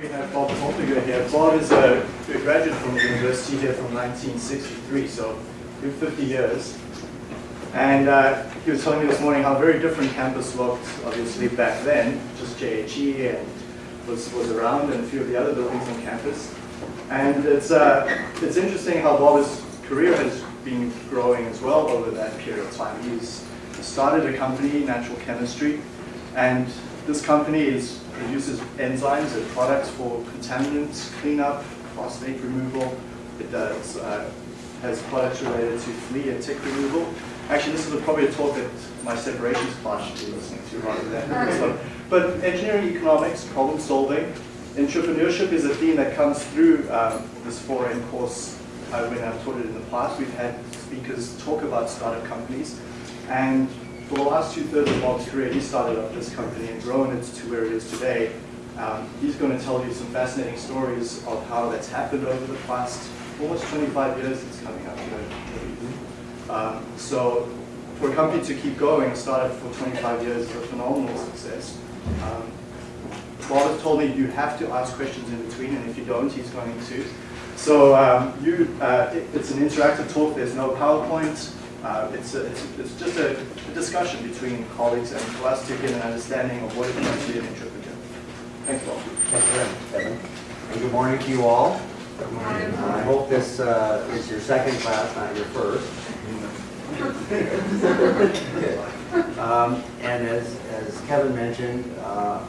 we have Bob Holtiger here. Bob is a, a graduate from the university here from 1963, so good 50 years. And uh, he was telling me this morning how very different campus looked, obviously, back then. Just JHE and was, was around and a few of the other buildings on campus. And it's, uh, it's interesting how Bob's career has been growing as well over that period of time. He's started a company, Natural Chemistry, and this company is, produces enzymes and products for contaminants cleanup, phosphate removal. It does, uh, has products related to flea and tick removal. Actually, this is probably a talk that my separations class should be listening to rather than this one. But engineering economics, problem solving, entrepreneurship is a theme that comes through um, this 4M course uh, when I've taught it in the past. We've had speakers talk about startup companies. And for the last two-thirds of Bob's career, he started up this company and grown it to where it is today. Um, he's going to tell you some fascinating stories of how that's happened over the past almost 25 years it's coming up. Um, so for a company to keep going, started for 25 years is a phenomenal success. Um, Bob has told me you have to ask questions in between, and if you don't, he's going to. So um, you, uh, it, it's an interactive talk. There's no PowerPoint. Uh, it's, a, it's, it's, just a, a, discussion between colleagues and for us to get an understanding of what it means to be an entrepreneur. Thanks, Bob. Thank you, Kevin. And good morning to you all. Good morning. Uh, I hope this uh, is your second class, not your first. um, and as, as Kevin mentioned, uh,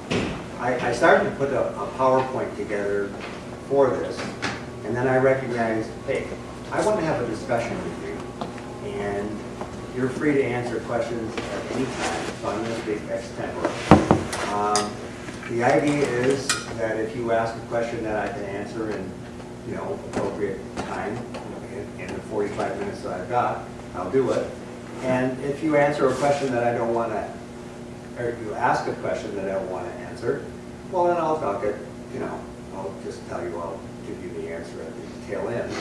I, I, started to put a, a PowerPoint together for this, and then I recognized, hey, I want to have a discussion with you, and you're free to answer questions at any time, so I'm going to speak extempore. Um, the idea is that if you ask a question that I can answer in, you know, appropriate time, in, in the 45 minutes that I've got, I'll do it. And if you answer a question that I don't want to, or you ask a question that I don't want to answer, well then I'll talk it, you know, I'll just tell you, I'll give you the answer at the tail end.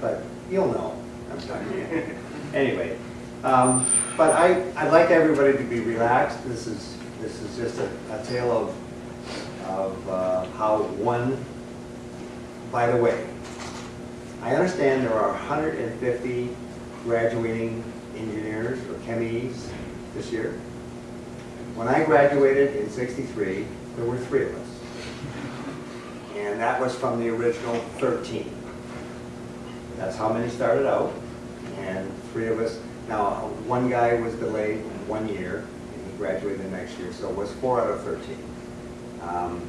But you'll know I'm talking to you. anyway, um, but I, I'd like everybody to be relaxed. This is, this is just a, a tale of, of uh, how one, by the way, I understand there are 150 graduating engineers or chemies this year. When I graduated in 63, there were three of us. And that was from the original 13. That's how many started out. And three of us, now one guy was delayed one year, and he graduated the next year, so it was four out of 13. Um,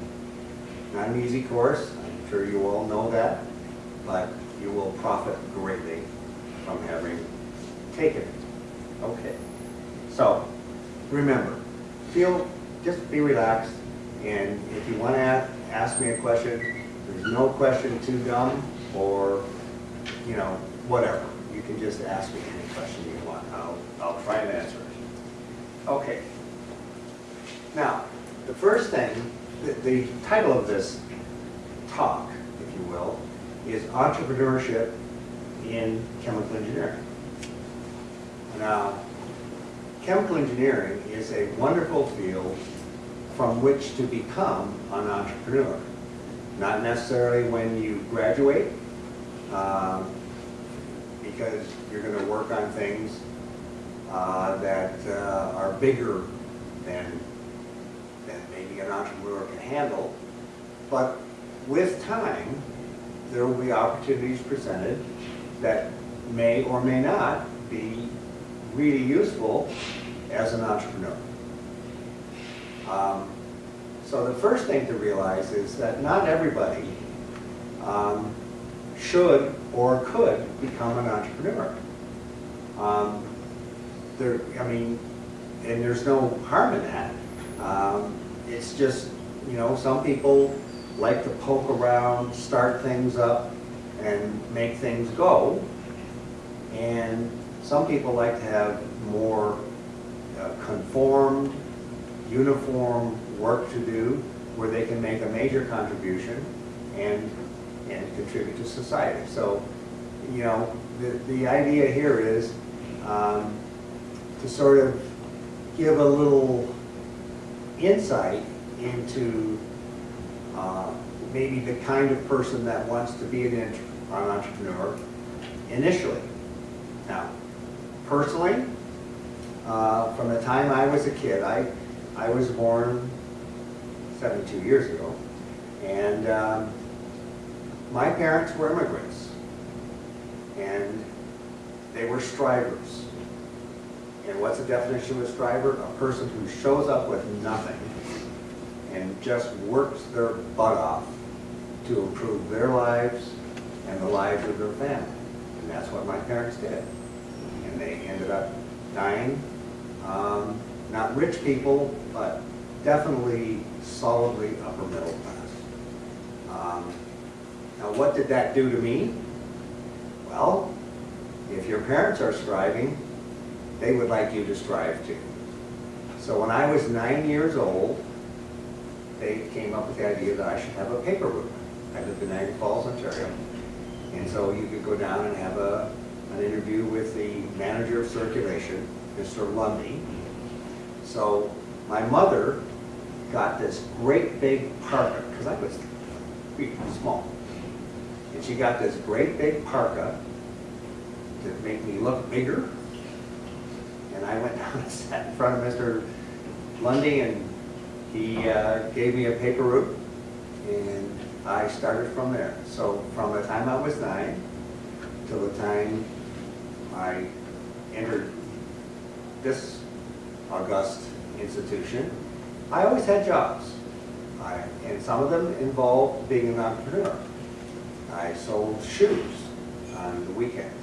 not an easy course, I'm sure you all know that, but you will profit greatly from having taken it. Okay. So, remember, feel, just be relaxed, and if you want to ask me a question, there's no question too dumb or, you know, whatever. You can just ask me any question you. I'll, try and answer it. Okay. Now, the first thing, the, the title of this talk, if you will, is Entrepreneurship in Chemical Engineering. Now, chemical engineering is a wonderful field from which to become an entrepreneur. Not necessarily when you graduate, uh, because you're going to work on things uh, that uh, are bigger than, than maybe an entrepreneur can handle. But with time, there will be opportunities presented that may or may not be really useful as an entrepreneur. Um, so the first thing to realize is that not everybody um, should or could become an entrepreneur. Um, there, I mean, and there's no harm in that. Um, it's just, you know, some people like to poke around, start things up, and make things go. And some people like to have more uh, conformed, uniform work to do where they can make a major contribution and, and contribute to society. So, you know, the, the idea here is um, to sort of give a little insight into uh, maybe the kind of person that wants to be an an entrepreneur initially. Now, personally, uh, from the time I was a kid, I, I was born 72 years ago, and um, my parents were immigrants, and they were strivers. And what's the definition of a striver? A person who shows up with nothing and just works their butt off to improve their lives and the lives of their family. And that's what my parents did. And they ended up dying, um, not rich people, but definitely solidly upper middle class. Um, Now, what did that do to me? Well, if your parents are striving, they would like you to strive to. So when I was nine years old, they came up with the idea that I should have a paper route. I lived in Niagara Falls, Ontario. And so you could go down and have a, an interview with the manager of circulation, Mr. Lundy. So my mother got this great big parka, because I was small. And she got this great big parka to make me look bigger. And I went down and sat in front of Mr. Lundy and he uh, gave me a paper route and I started from there. So from the time I was nine till the time I entered this august institution, I always had jobs. I, and some of them involved being an entrepreneur. I sold shoes on the weekends.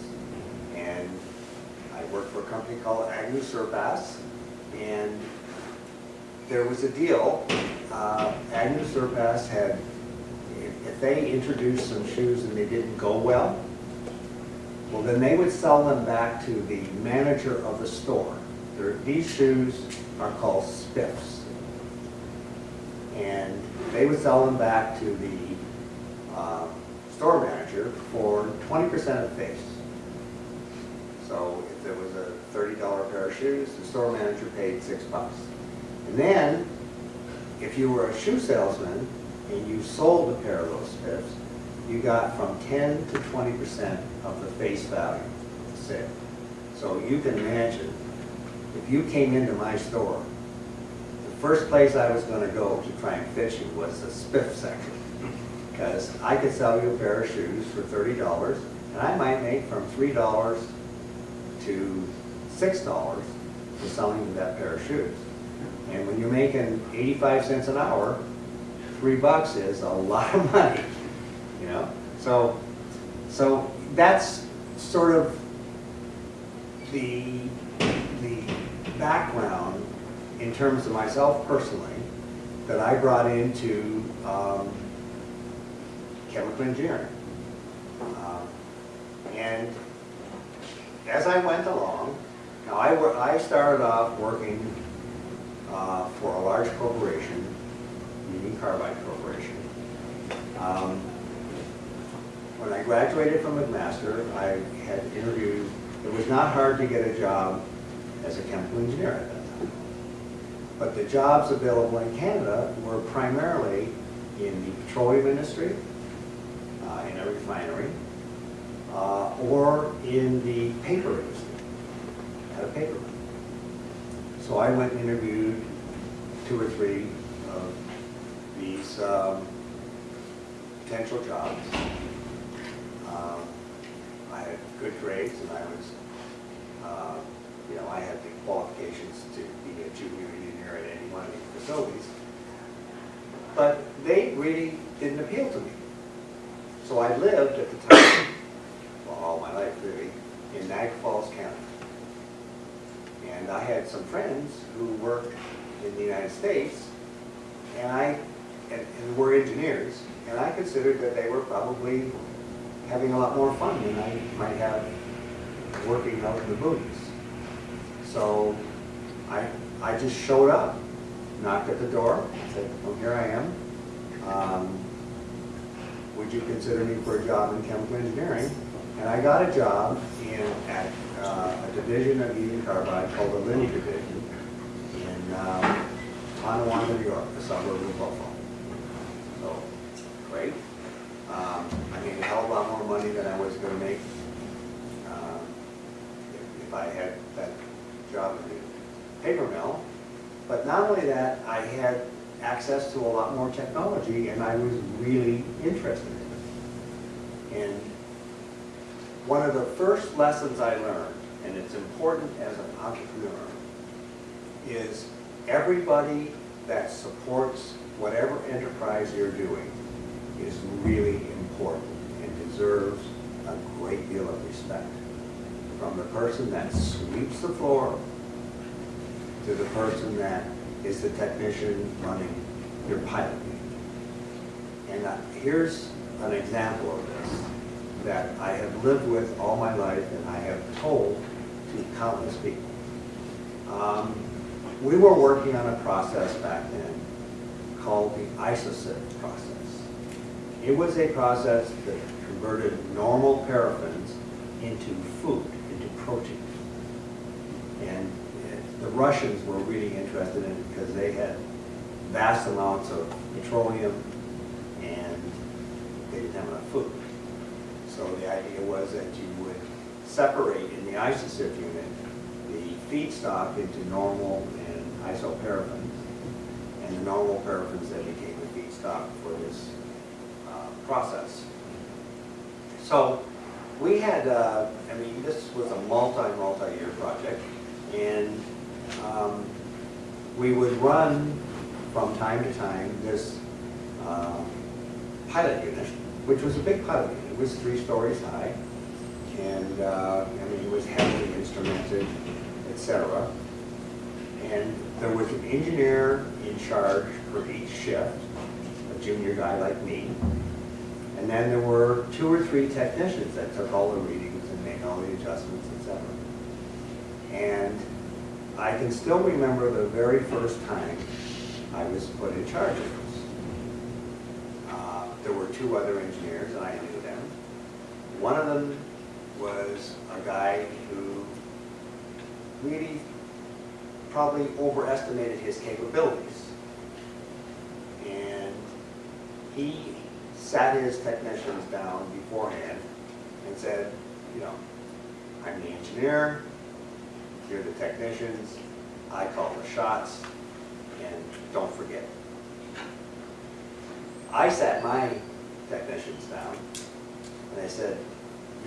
Worked for a company called Agnew Surpass. And there was a deal, uh, Agnew Surpass had, if they introduced some shoes and they didn't go well, well, then they would sell them back to the manager of the store. There- These shoes are called spiffs. And they would sell them back to the uh, store manager for twenty percent of the face. So there was a thirty dollar pair of shoes, the store manager paid six bucks. And then, if you were a shoe salesman and you sold a pair of those spiffs, you got from ten to twenty percent of the face value of the sale. So you can imagine, if you came into my store, the first place I was gonna go to try and fit you was the spiff section. Because I could sell you a pair of shoes for thirty dollars, and I might make from three dollars to six dollars for selling that pair of shoes. And when you're making eighty-five cents an hour, three bucks is a lot of money, you know? So, so that's sort of the, the background in terms of myself personally that I brought into um, chemical engineering. Um, And as I went along, now I, I started off working uh, for a large corporation, Union Carbide Corporation. Um, When I graduated from McMaster, I had interviewed, it was not hard to get a job as a chemical engineer at that time. But the jobs available in Canada were primarily in the petroleum industry, uh, in a refinery, uh, or in the paper industry, at a paper. So I went and interviewed two or three of these um, potential jobs. Um, I had good grades and I was, uh, you know, I had the qualifications to be a junior engineer at any one of these facilities. But they really didn't appeal to me. So I lived at the time, well, all my life really, in Niagara Falls, County. And I had some friends who worked in the United States, and I, and, and were engineers, and I considered that they were probably having a lot more fun than I might have working out in the movies. So I, I just showed up, knocked at the door, said, oh, here I am. Um, Would you consider me for a job in chemical engineering? And I got a job in at uh, a division of Union Carbide called the Linde Division in um, Tonawanda, New York, the suburb of Buffalo. So, great. Um, I made a hell of a lot more money than I was going to make if, if I had that job in the paper mill. But not only that, I had access to a lot more technology and I was really interested in it. And one of the first lessons I learned, and it's important as an entrepreneur, is everybody that supports whatever enterprise you're doing is really important and deserves a great deal of respect. From the person that sweeps the floor to the person that is the technician running your pilot. And uh, here's an example of this that I have lived with all my life and I have told to countless people. Um, we were working on a process back then called the IsoSiv process. It was a process that converted normal paraffins into food, into protein. And the Russians were really interested in it because they had vast amounts of petroleum and they didn't have enough food. So the idea was that you would separate in the IsoSiv unit the feedstock into normal and isoparaffins, and the normal paraffins then became the feedstock for this uh, process. So we had, uh, I mean, this was a multi, multi-year project, and um, we would run from time to time this um, pilot unit, which was a big pilot unit. Was three stories high, and uh, I mean, it was heavily instrumented, etc. And there was an engineer in charge for each shift, a junior guy like me. And then there were two or three technicians that took all the readings and made all the adjustments, etc. And I can still remember the very first time I was put in charge of this. Uh, There were two other engineers, I knew. One of them was a guy who really probably overestimated his capabilities. And he sat his technicians down beforehand and said, you know, I'm the engineer, you're the technicians, I call the shots, and don't forget. I sat my technicians down, and I said,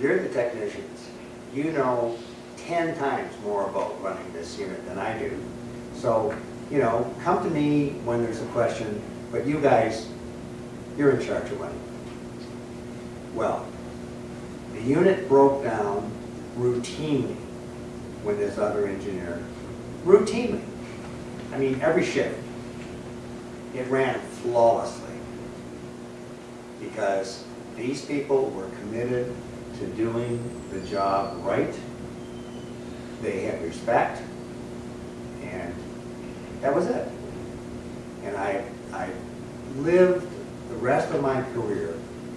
you're the technicians, you know 10 times more about running this unit than I do. So, you know, come to me when there's a question, but you guys, you're in charge of running. Well, the unit broke down routinely with this other engineer, routinely. I mean, every shift. It ran flawlessly because these people were committed to doing the job right. They had respect, and that was it. And I, I lived the rest of my career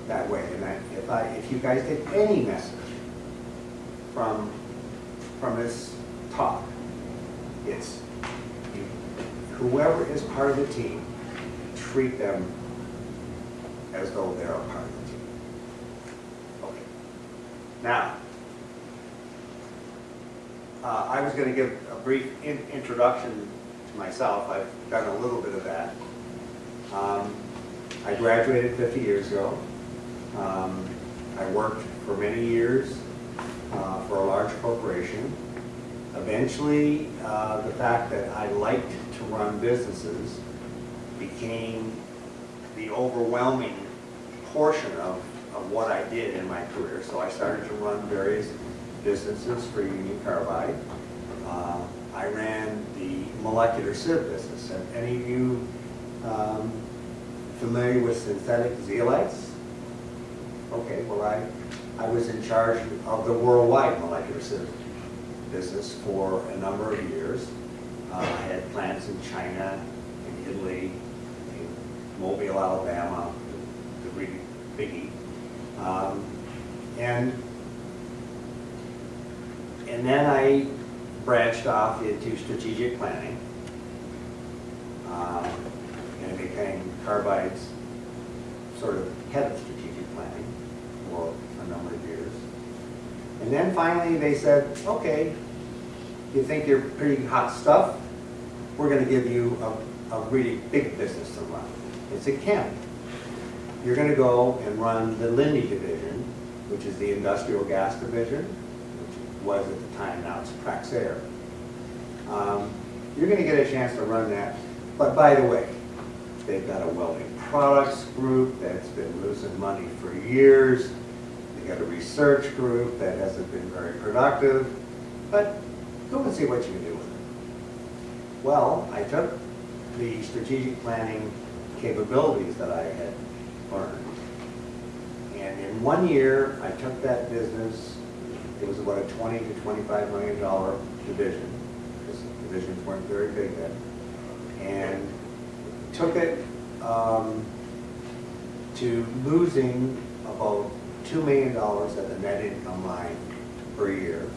that way. And I, if I, if you guys get any message from, from this talk, it's whoever is part of the team, treat them as though they're a part of the team. Okay. Now, uh, I was going to give a brief in- introduction to myself. I've done a little bit of that. Um, I graduated 50 years ago. Um, I worked for many years uh, for a large corporation. Eventually, uh, the fact that I liked to run businesses became the overwhelming portion of, of what I did in my career. So I started to run various businesses for Union Carbide. Uh, I ran the molecular sieve business. Are any of you um, familiar with synthetic zeolites? Okay, well, I, I was in charge of the worldwide molecular sieve business for a number of years. Uh, I had plants in China, in Italy, in Mobile, Alabama, the really biggie. Um, and, and then I branched off into strategic planning. Um, and I became Carbide's sort of head of strategic planning for a number of years. And then finally they said, okay, you think you're pretty hot stuff? we're gonna give you a, a really big business to run. It's a Kent. You're gonna go and run the Linde division, which is the industrial gas division, which was at the time, now it's Praxair. Um, You're gonna get a chance to run that, but by the way, they've got a welding products group that's been losing money for years. They've got a research group that hasn't been very productive, but go and see what you can do with it. Well, I took the strategic planning capabilities that I had learned. And in one year, I took that business, it was about a 20 to 25 million dollar division, because divisions weren't very big then. And took it um, to losing about $2 million at the net income line per year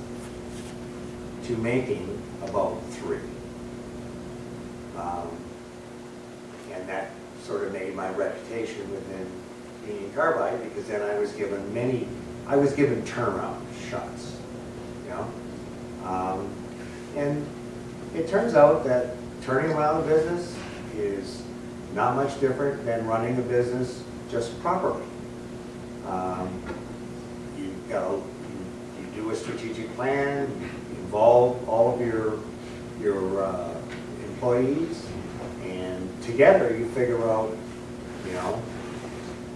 to making about three. Um, And that sort of made my reputation within Union Carbide, because then I was given many, I was given turnaround shots, you know? Um, And it turns out that turning around a business is not much different than running a business just properly. Um, You go, you you do a strategic plan, involve all of your, your uh, employees, together you figure out, you know,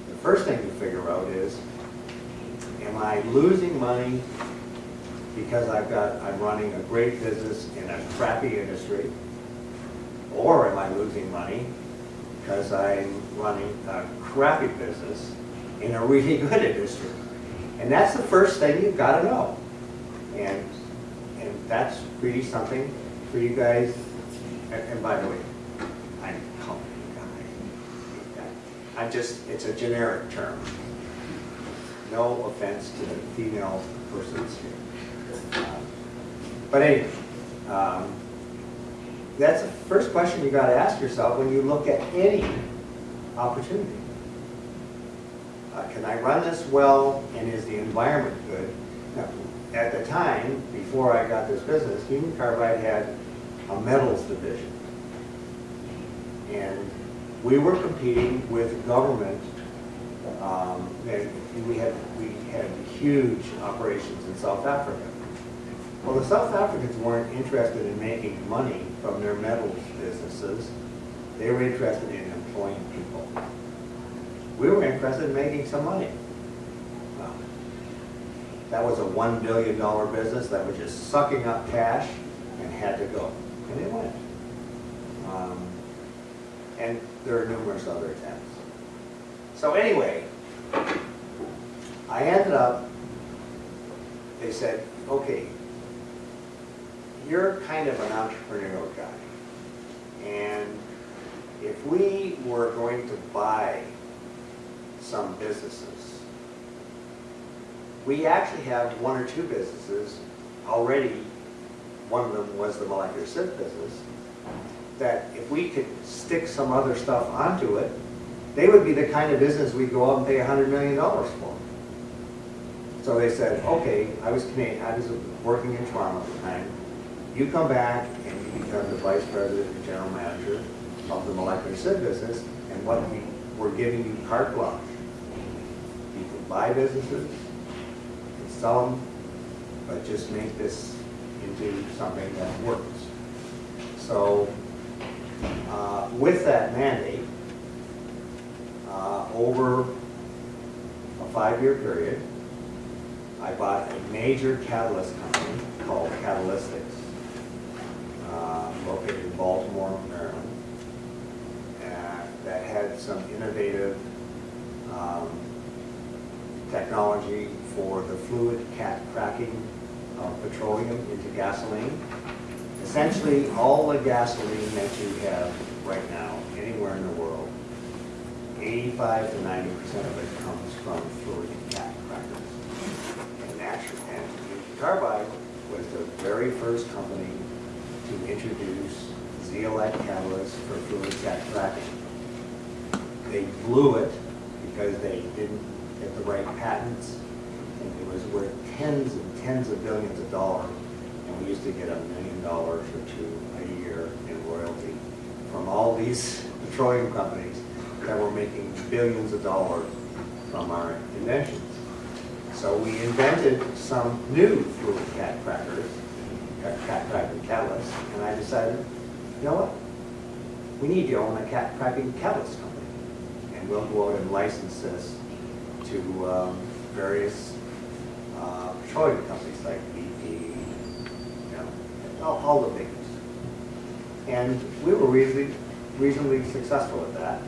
the first thing you figure out is, am I losing money because I've got, I'm running a great business in a crappy industry? Or am I losing money because I'm running a crappy business in a really good industry? And that's the first thing you've got to know. And, and that's really something for you guys, and, and by the way, I'm a company I'm just, it's a generic term. No offense to the female persons here. Um, But anyway, um, that's the first question you gotta ask yourself when you look at any opportunity. Uh, Can I run this well, and is the environment good? Now, At the time, before I got this business, Union Carbide had a metals division. And we were competing with government, um, and we had, we had huge operations in South Africa. Well, the South Africans weren't interested in making money from their metals businesses. They were interested in employing people. We were interested in making some money. Well, That was a one billion dollar business that was just sucking up cash and had to go. And it went. Um, And there are numerous other attempts. So anyway, I ended up, they said, okay, you're kind of an entrepreneurial guy. And if we were going to buy some businesses, we actually have one or two businesses already. One of them was the molecular sieve business, that if we could stick some other stuff onto it, they would be the kind of business we'd go out and pay a hundred million dollars for. So they said, okay, I was Canadian, I was working in Toronto at the time. You come back and you become the vice president and general manager of the molecular sieve business, and what we, we're giving you carte blanche. You can buy businesses, you can sell them, but just make this into something that works. So, uh, with that mandate, uh, over a five-year period, I bought a major catalyst company called Katalistiks, uh, located in Baltimore, Maryland, and that had some innovative um, technology for the fluid cat cracking of petroleum into gasoline. Essentially, all the gasoline that you have right now, anywhere in the world, 85 to 90 percent of it comes from fluid cat crackers. And actually, and Carbide was the very first company to introduce zeolite catalyst for fluid cat cracking. They blew it because they didn't get the right patents, and it was worth tens and tens of billions of dollars. We used to get a million dollars or two a year in royalty from all these petroleum companies that were making billions of dollars from our inventions. So we invented some new fluid cat crackers, cat cracking catalysts, and I decided, you know what? We need to own a cat cracking catalyst company. And we'll go out and license this to um, various uh, petroleum companies like all, the ones. And we were reasonably, reasonably successful at that,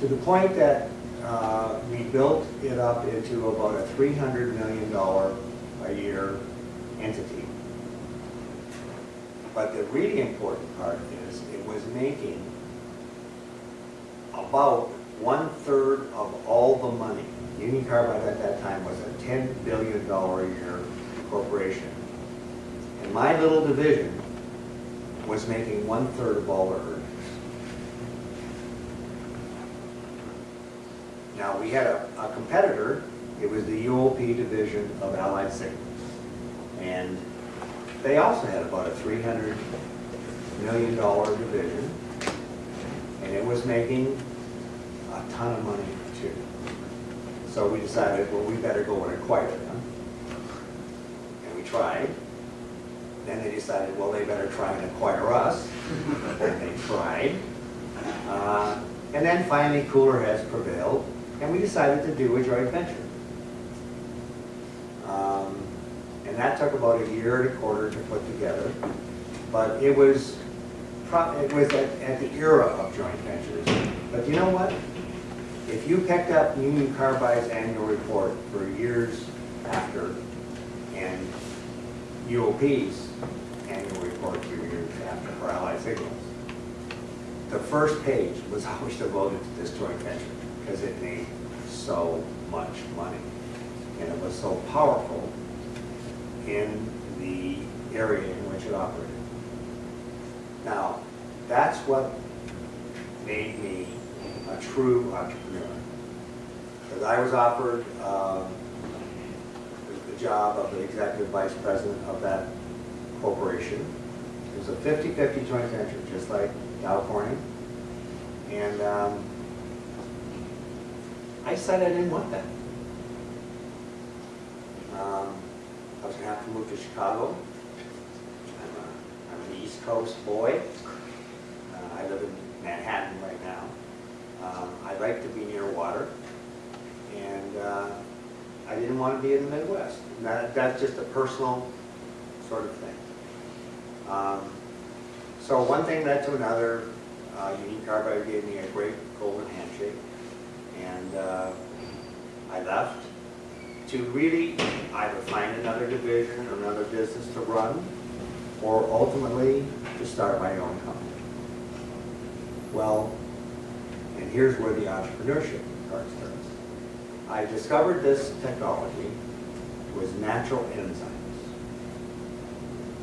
to the point that uh, we built it up into about a $300 million a year entity. But the really important part is it was making about one-third of all the money. Union Carbide at that time was a $10 billion a year corporation. My little division was making one-third of all their earnings. Now, we had a, a competitor, it was the UOP division of Allied Signals. And they also had about a $300 million division, and it was making a ton of money too. So we decided, well, we better go and acquire them. And we tried. Then they decided, well, they better try and acquire us. And they tried. Uh, And then finally, cooler heads prevailed, and we decided to do a joint venture. Um, And that took about a year and a quarter to put together. But it was, it was at, at the era of joint ventures. But you know what? If you picked up Union Carbide's annual report for years after, and UOP's annual report for years after for Allied Signals, the first page was always devoted to this joint venture because it made so much money. And it was so powerful in the area in which it operated. Now, that's what made me a true entrepreneur. Because I was offered um, job of the executive vice president of that corporation. It was a 50-50 joint venture, just like Dow Corning. And um, I said I didn't want that. Um, I was gonna have to move to Chicago. I'm a, I'm an East Coast boy. Uh, I live in Manhattan right now. Um, I like to be near water, and uh, I didn't want to be in the Midwest. That, that's just a personal sort of thing. Um, So one thing led to another. Uh, Union Carbide gave me a great golden handshake, and uh, I left to really either find another division or another business to run, or ultimately to start my own company. Well, and here's where the entrepreneurship part starts. I discovered this technology was natural enzymes.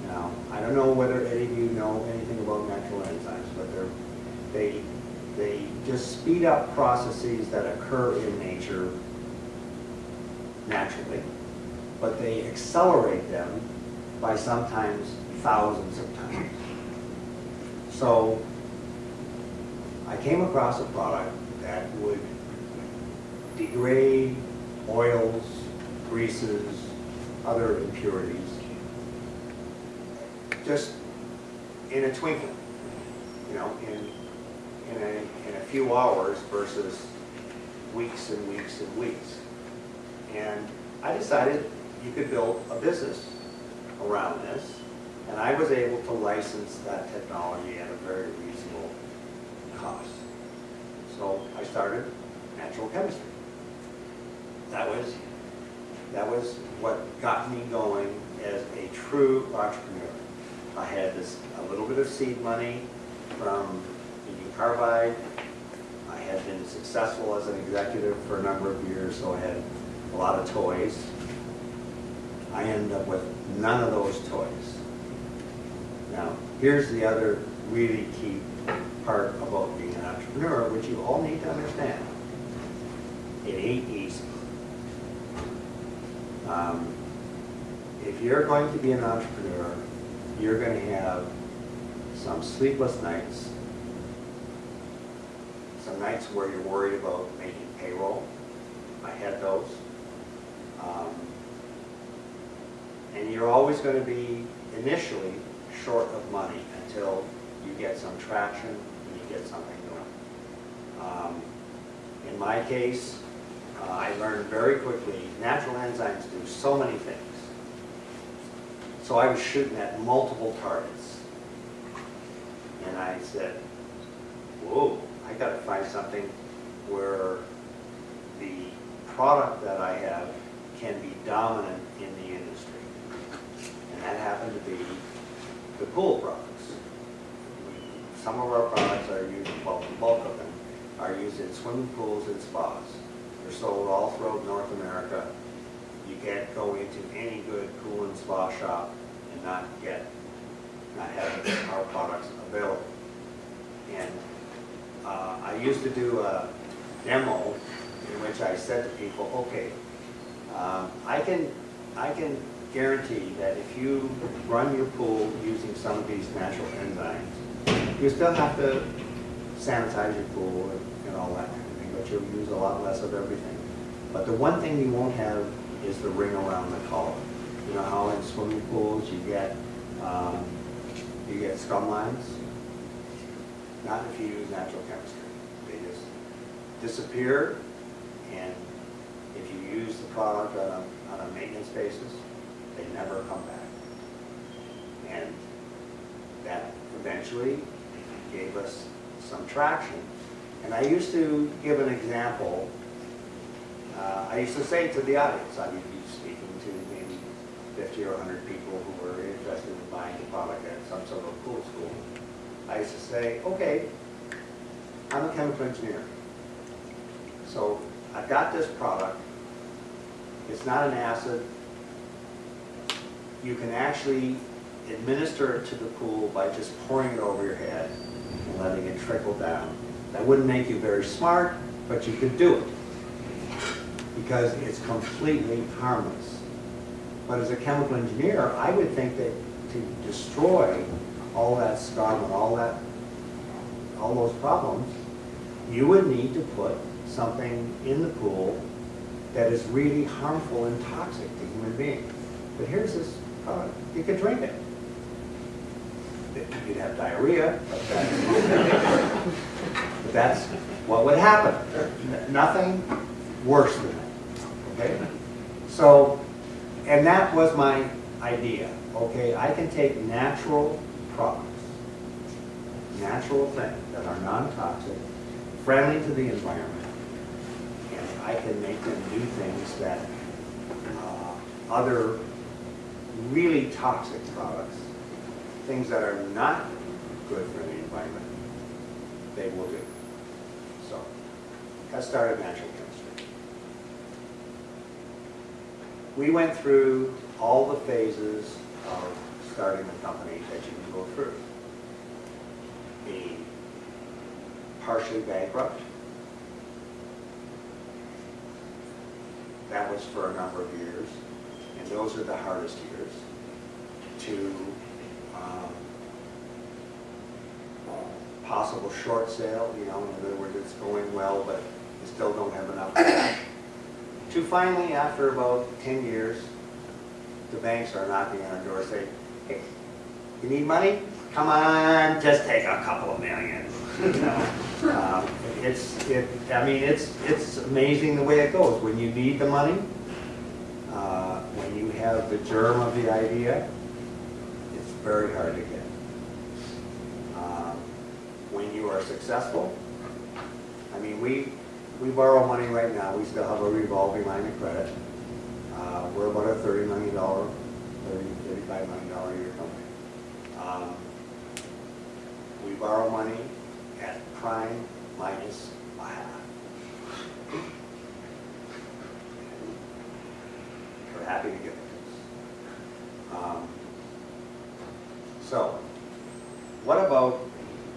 Now, I don't know whether any of you know anything about natural enzymes, but they, they just speed up processes that occur in nature naturally, but they accelerate them by sometimes thousands of times. So I came across a product that would degrade oils, greases, other impurities, just in a twinkling, you know, in, in a, in a few hours versus weeks and weeks and weeks. And I decided you could build a business around this, and I was able to license that technology at a very reasonable cost. So I started natural chemistry. That was, that was what got me going as a true entrepreneur. I had this, a little bit of seed money from Union Carbide. I had been successful as an executive for a number of years, so I had a lot of toys. I ended up with none of those toys. Now, here's the other really key part about being an entrepreneur, which you all need to understand. It ain't easy. Um, If you're going to be an entrepreneur, you're gonna have some sleepless nights, some nights where you're worried about making payroll. I had those. Um, And you're always gonna be initially short of money until you get some traction and you get something going. Um, In my case, uh, I learned very quickly, natural enzymes do so many things. So I was shooting at multiple targets. And I said, whoa, I gotta find something where the product that I have can be dominant in the industry. And that happened to be the pool products. Some of our products are used, well, the bulk of them are used in swimming pools and spas. They're sold all throughout North America. You can't go into any good pool and spa shop and not get, not have our products available. And uh, I used to do a demo in which I said to people, okay, um, I can, I can guarantee that if you run your pool using some of these natural enzymes, you still have to sanitize your pool and- and all that but you'll use a lot less of everything. But the one thing you won't have is the ring around the collar. You know how in swimming pools you get, um, you get scum lines? Not if you use natural chemistry. They just disappear, and if you use the product on a, on a maintenance basis, they never come back. And that eventually gave us some traction. And I used to give an example. Uh, I used to say to the audience, I would be speaking to maybe 50 or 100 people who were interested in buying a product at some sort of pool school. I used to say, okay, I'm a chemical engineer. So I've got this product. It's not an acid. You can actually administer it to the pool by just pouring it over your head and letting it trickle down. That wouldn't make you very smart, but you could do it because it's completely harmless. But as a chemical engineer, I would think that to destroy all that scum and all that, all those problems, you would need to put something in the pool that is really harmful and toxic to human beings. But here's this product, you could drink it. You'd have diarrhea, that's, what would happen. Nothing worse than that, okay? So, and that was my idea, okay? I can take natural products, natural things that are non-toxic, friendly to the environment, and I can make them do things that uh, other really toxic products, things that are not good for the environment, they will do. So, that started natural chemistry. We went through all the phases of starting a company that you can go through. Being partially bankrupt. That was for a number of years, and those are the hardest years. To um, possible short sale, you know, in other words, it's going well, but you still don't have enough cash. To finally, after about 10 years, the banks are knocking on our door saying, hey, you need money? Come on, just take a couple of million. Um, It's, it, I mean, it's, it's amazing the way it goes. When you need the money, uh, when you have the germ of the idea, it's very hard to get. Um, When you are successful, I mean, we, we borrow money right now, we still have a revolving line of credit. Uh, We're about a thirty million dollar, thirty, thirty-five million dollar a year company. Um, We borrow money at prime minus a half. We're happy to give it. Um, So, what about,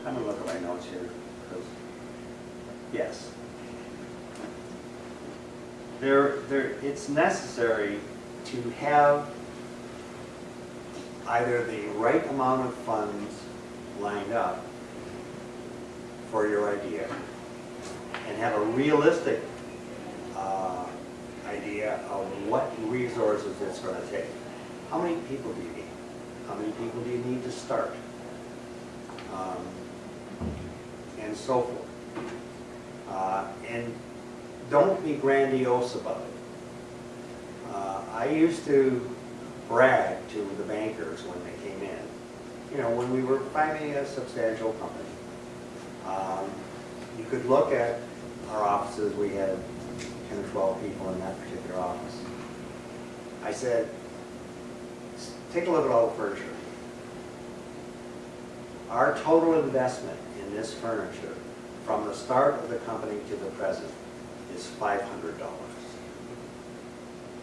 I'm gonna look at my notes here, yes, There, there, it's necessary to have either the right amount of funds lined up for your idea and have a realistic uh, idea of what resources it's going to take. How many people do you need? How many people do you need to start? Um, And so forth. Uh, And don't be grandiose about it. Uh, I used to brag to the bankers when they came in, you know, when we were finally a substantial company. Um, You could look at our offices, we had 10 or 12 people in that particular office. I said, take a look at all the furniture. Our total investment in this furniture, from the start of the company to the present, is $500.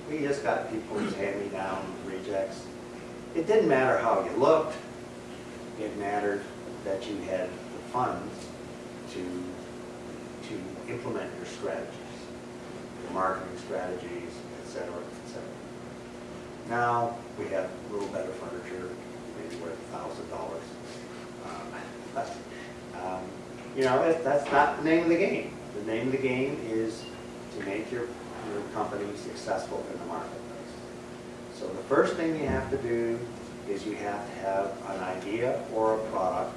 We just got people's hand-me-down rejects. It didn't matter how you looked, it mattered that you had the funds to, to implement your strategies, your marketing strategies, et cetera, et cetera. Now, we have a little better furniture, maybe worth thousand dollars. Um, But, um, you know, that's not the name of the game. The name of the game is to make your, your company successful in the marketplace. So the first thing you have to do is you have to have an idea or a product,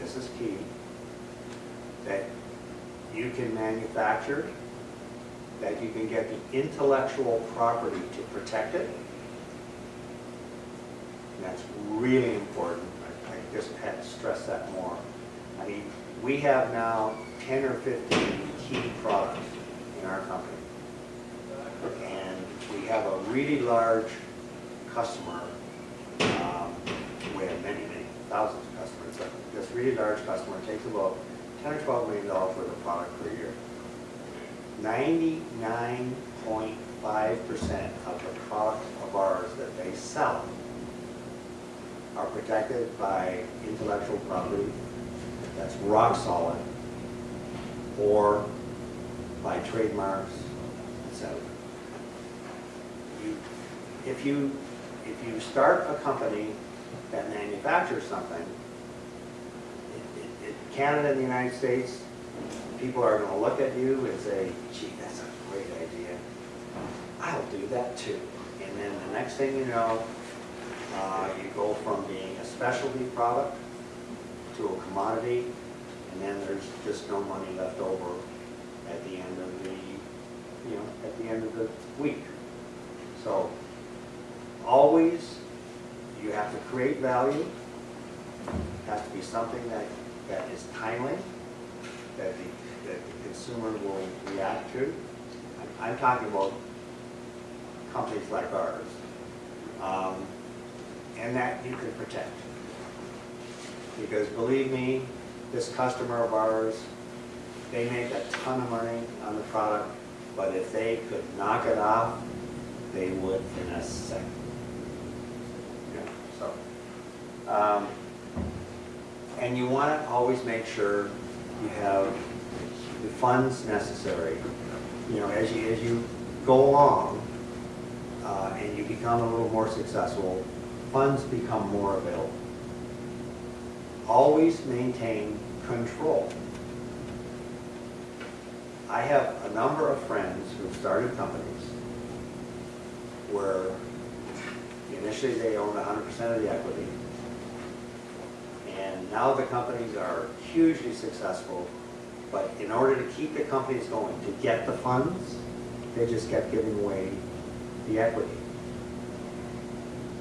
this is key, that you can manufacture, that you can get the intellectual property to protect it. And that's really important. I I just had to stress that more. I mean, we have now 10 or 15 key products in our company. And we have a really large customer. um, We have many, many thousands of customers, but this really large customer takes about 10 or 12 million dollars worth of product per year. 99.5% of the products of ours that they sell are protected by intellectual property that's rock solid or by trademarks, etc. If you, if you start a company that manufactures something, it- it- it- Canada and the United States, people are gonna look at you and say, gee, that's a great idea. I'll do that too. And then the next thing you know, uh, you go from being a specialty product to a commodity, and then there's just no money left over at the end of the, you know, at the end of the week. So, always, you have to create value, It has to be something that, that is timely, that the, that the consumer will react to. I'm- talking about companies like ours, um, and that you can protect. Because believe me, this customer of ours, they make a ton of money on the product, but if they could knock it off, they would in a second. Yeah, so, um, and you want to always make sure you have the funds necessary. You know, as you, as you go along, uh, and you become a little more successful, funds become more available. Always maintain control. I have a number of friends who've started companies where initially they owned 100% of the equity. And now the companies are hugely successful, but in order to keep the companies going, to get the funds, they just kept giving away the equity.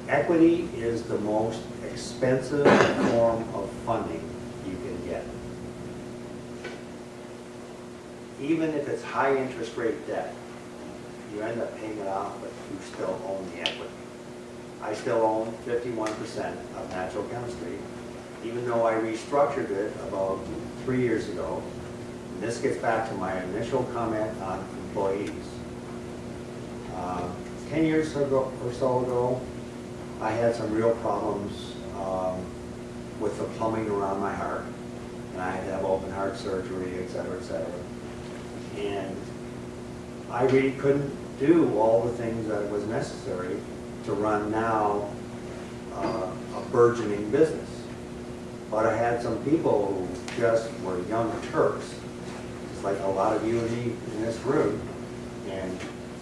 Equity is the most expensive form of funding you can get. Even if it's high interest rate debt, you end up paying it off, but you still own the equity. I still own fifty-one percent of natural chemistry, even though I restructured it about three years ago. And This gets back to my initial comment on employees. Uh, Ten years ago, or so ago, I had some real problems um, with the plumbing around my heart. And I had to have open heart surgery, et cetera, et cetera. And I really couldn't do all the things that was necessary to run now uh, a burgeoning business. But I had some people who just were young Turks, just like a lot of you and me in this room, and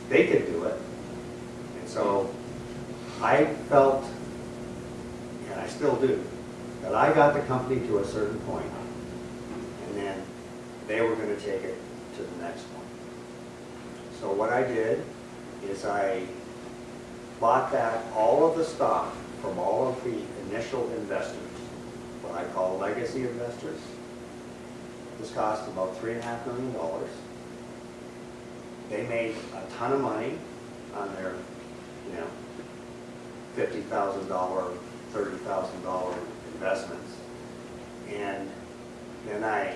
they could do it. And so I felt, I still do, that I got the company to a certain point, and then they were gonna take it to the next one. So what I did is I bought back all of the stock from all of the initial investors, what I call legacy investors. This cost about three and a half million dollars. They made a ton of money on their, you know, fifty thousand dollar, thirty thousand dollar investments. And then I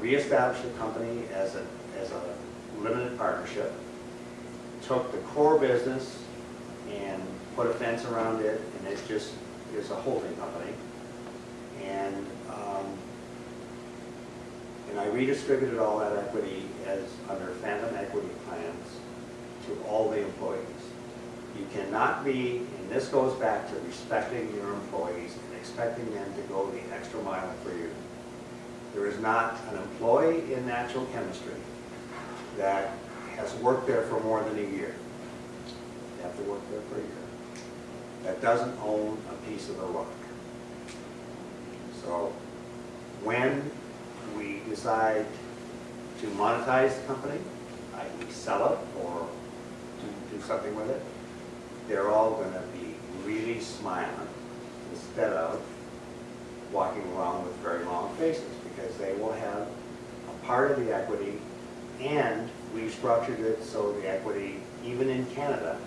reestablished the company as a, as a limited partnership, took the core business and put a fence around it, and it just is a holding company. And, um, and I redistributed all that equity as under phantom equity plans to all the employees. You cannot be, and this goes back to respecting your employees and expecting them to go the extra mile for you. There is not an employee in natural chemistry that has worked there for more than a year. You have to work there for a year. That doesn't own a piece of the rock. So when we decide to monetize the company, i.e. sell it or do, do something with it, they're all gonna be really smiling instead of walking around with very long faces because they will have a part of the equity and we structured it so the equity, even in Canada,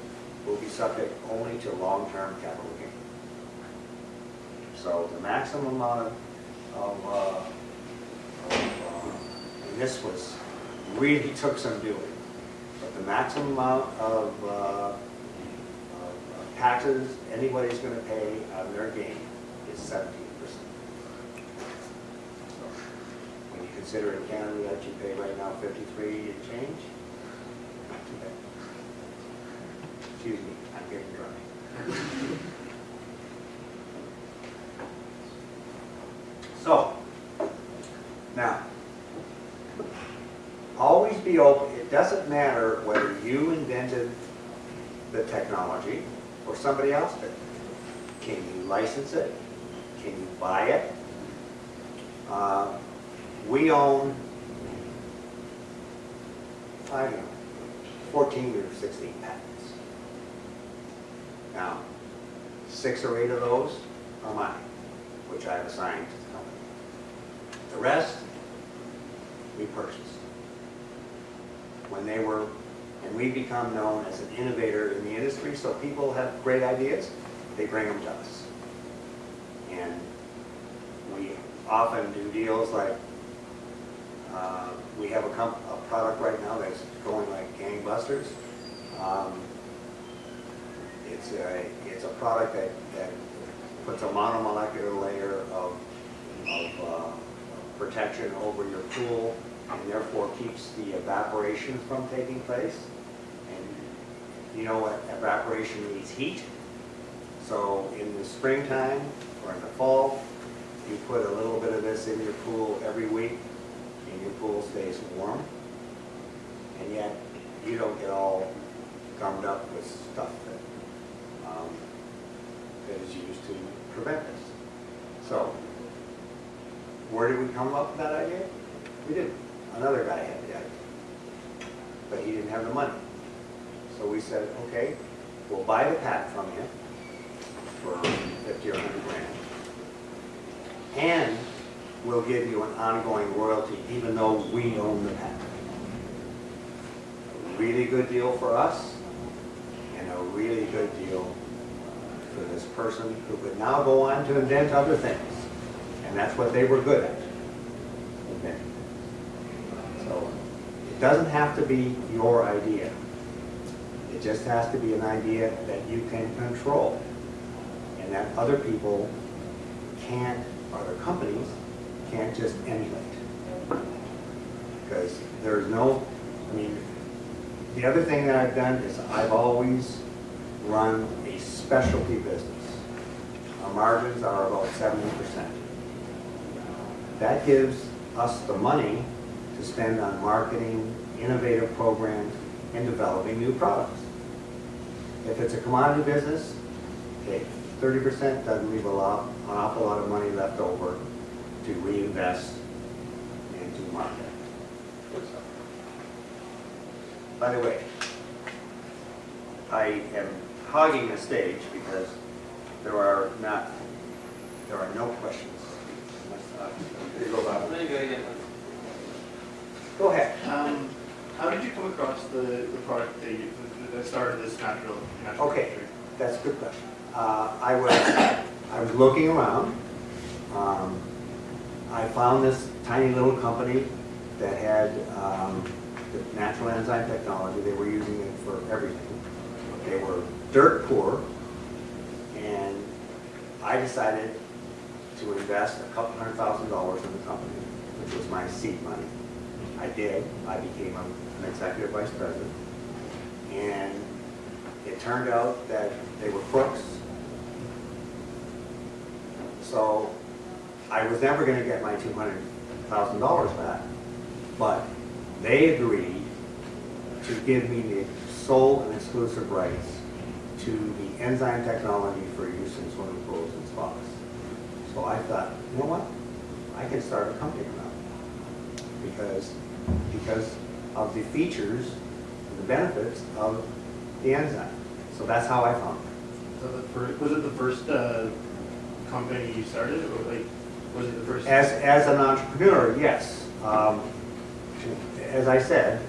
will be subject only to long-term capital gain. So the maximum amount of, of, uh, of, uh, and this was, really took some doing, but the maximum amount of, uh, taxes anybody's gonna pay on their gain is seventeen percent. When you consider in Canada that you pay right now fifty-three and change, bad. Excuse me, I'm getting dry. So, now, always be open, it doesn't matter whether you invented the technology or somebody else did. Can you license it? Can you buy it? Uh, We own, I don't know, 14 or 16 patents. Now, six or eight of those are mine, which I've assigned to the company. The rest, we purchased. When they were, and we become known as an innovator in the industry, so people have great ideas, they bring them to us. And we often do deals like, uh, we have a a product right now that's going like gangbusters. Um, It's a, it's a product that, that puts a monomolecular layer of, of uh, protection over your pool and therefore keeps the evaporation from taking place. You know what evaporation needs heat. So in the springtime or in the fall, you put a little bit of this in your pool every week and your pool stays warm. And yet you don't get all gummed up with stuff that, um, that is used to prevent this. So where did we come up with that idea? We didn't. Another guy had the idea. But he didn't have the money. So we said, okay, we'll buy the patent from you for fifty or hundred grand. And we'll give you an ongoing royalty even though we own the patent. A Really good deal for us and a really good deal for this person who could now go on to invent other things. And that's what they were good at. inventing. So it doesn't have to be your idea. It just has to be an idea that you can control and that other people can't, other companies can't just emulate. Because there's no, I mean, the other thing that I've done is I've always run a specialty business. our margins are about seventy percent. That gives us the money to spend on marketing, innovative programs, and developing new products. If it's a commodity business, okay, thirty percent doesn't leave a lot, an awful lot of money left over to reinvest and to market. By the way, I am hogging the stage because there are not, there are no questions. Go, Bob. There you go again. Go ahead. Um, how did you come across the, the product that you, that started this natural, natural? Okay. chemistry? That's a good question. Uh, I was, I was looking around. Um, I found this tiny little company that had um, the natural enzyme technology. They were using it for everything. They were dirt poor, and I decided to invest a couple hundred thousand dollars in the company, which was my seed money. I did. I became a- an executive vice president. And it turned out that they were crooks. So I was never gonna get my two hundred thousand dollars back, but they agreed to give me the sole and exclusive rights to the enzyme technology for use in swimming pools and spas. So I thought, you know what? I can start a company around it. Because, because of the features the benefits of the enzyme. So that's how I found it. So the first, was it the first, uh, company you started, or like, was it the first? As, as an entrepreneur, yes. Um, As I said,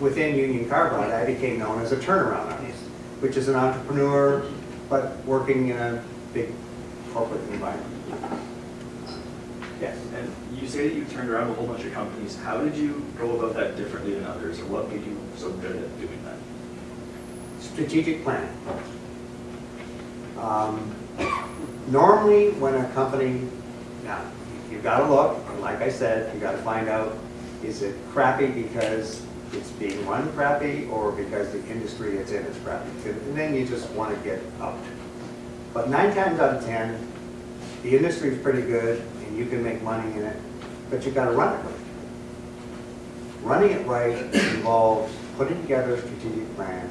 within Union Carbide, I became known as a turnaround artist, which is an entrepreneur, but working in a big corporate environment. You say that you turned around a whole bunch of companies. How did you go about that differently than others, or what made you so good at doing that? Strategic planning. Um, Normally, when a company, now, you've got to look, and like I said, you've got to find out, is it crappy because it's being run crappy, or because the industry it's in is crappy? And then you just want to get out. But nine times out of 10, the industry is pretty good, and you can make money in it, but you've got to run it right. Running it right involves putting together a strategic plan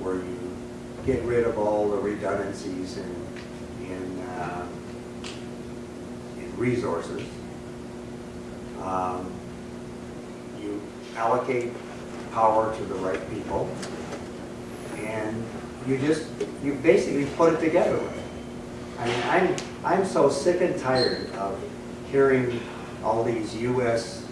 where you get rid of all the redundancies in, in, uh, in resources. Um, You allocate power to the right people. And you just, you basically put it together. I mean, I'm, I'm so sick and tired of hearing all these US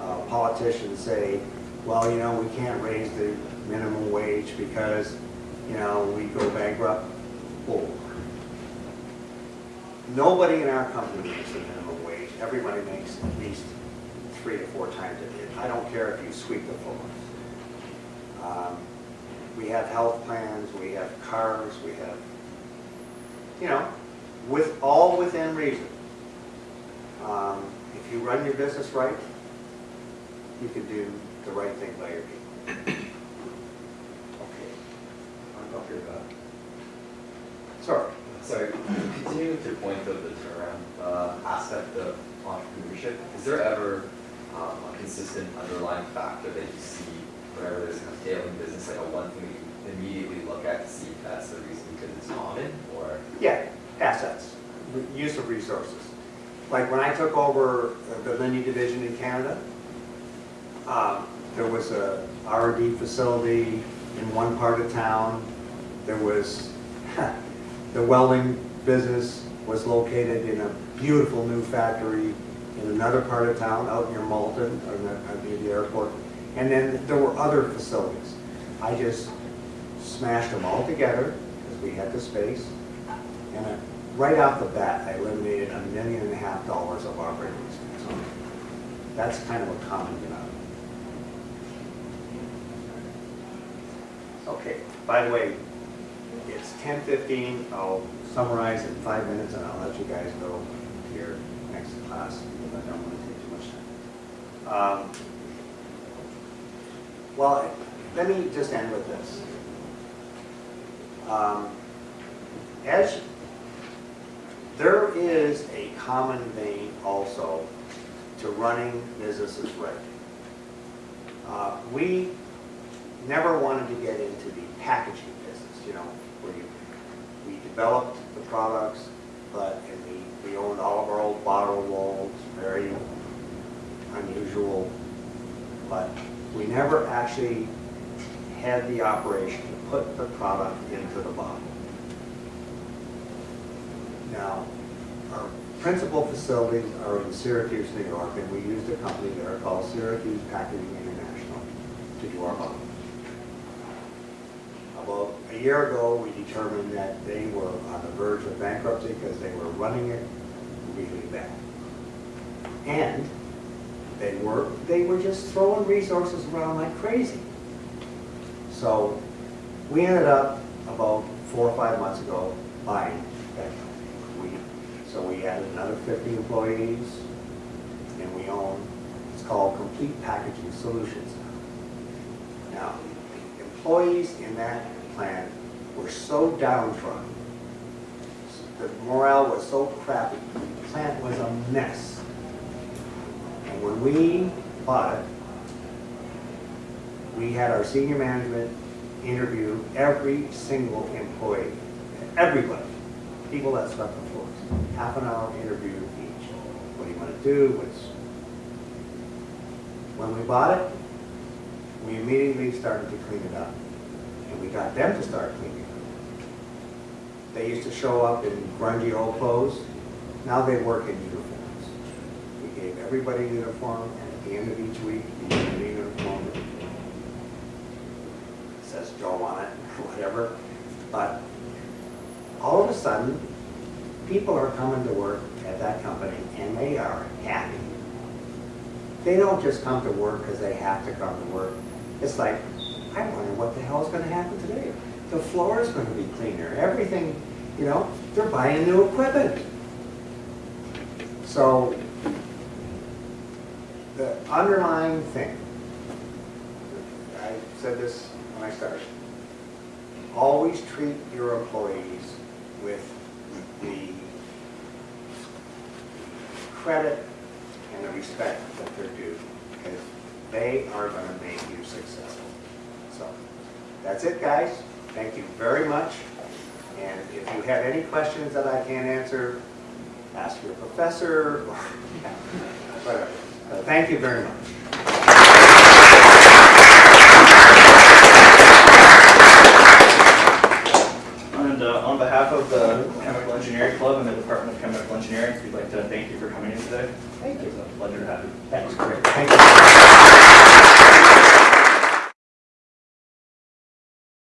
uh, politicians say, well, you know, we can't raise the minimum wage because, you know, we go bankrupt. Bull. Nobody in our company makes the minimum wage. Everybody makes at least three to four times it. I don't care if you sweep the floors. Um, We have health plans, we have cars, we have, you know, with, all within reason. Um, If you run your business right, you can do the right thing by your people. Okay. I'm up here, Bob. Sorry. Sorry, continuing with your point of the turnaround uh, aspect of entrepreneurship, is there ever um, a consistent underlying factor that you see whenever there's of failing business, like a one thing that you immediately look at to see if that's the reason because it's common, or? Yeah, assets, use of resources. Like when I took over the Linde Division in Canada, um, there was a R and D facility in one part of town. There was, the welding business was located in a beautiful new factory in another part of town, out near Malton, or uh, near the airport. And then there were other facilities. I just smashed them all together, because we had the space. And I- right off the bat, I eliminated a million and a half dollars of operating expense. That's kind of a common denominator. Okay, by the way, it's ten fifteen, I'll summarize in five minutes and I'll let you guys go your next class, because I don't want to take too much time. Um, Well, let me just end with this. Um, As, there is a common vein also to running businesses right. Uh, We never wanted to get into the packaging business, you know, where you, we developed the products, but, and we, we owned all of our old bottle molds, very unusual, but we never actually had the operation to put the product into the bottle. Now, our principal facilities are in Syracuse, New York, and we used a company there called Syracuse Packaging International to do our bottles. About a year ago, we determined that they were on the verge of bankruptcy because they were running it really bad. And they were, they were just throwing resources around like crazy. So we ended up about four or five months ago buying that company. So we added another 50 employees and we own, it's called Complete Packaging Solutions now. Employees in that plant were so downtrodden, the morale was so crappy, the plant was a mess. And when we bought it, we had our senior management interview every single employee, everybody, people that the floors. Half an hour interview each. What do you want to do? What's... When we bought it, we immediately started to clean it up. And we got them to start cleaning up. They used to show up in grungy old clothes. Now they work in uniforms. We gave everybody a uniform, and at the end of each week, we gave them a uniform. It Says Joe on it, whatever. But all of a sudden, people are coming to work at that company, and they are happy. They don't just come to work because they have to come to work. It's like, I wonder what the hell is going to happen today. The floor is going to be cleaner, everything, you know, they're buying new equipment. So, the underlying thing, I said this when I started, always treat your employees with the credit and the respect that they're due, because they are going to make you successful. So, that's it, guys. Thank you very much. And if you have any questions that I can't answer, ask your professor, or whatever. Thank you very much. And uh, on behalf of the Chemical Engineering Club and the Department of Chemical Engineering, we'd like to thank you for coming in today. Thank you. It's a pleasure to have you. That's great. Thank you.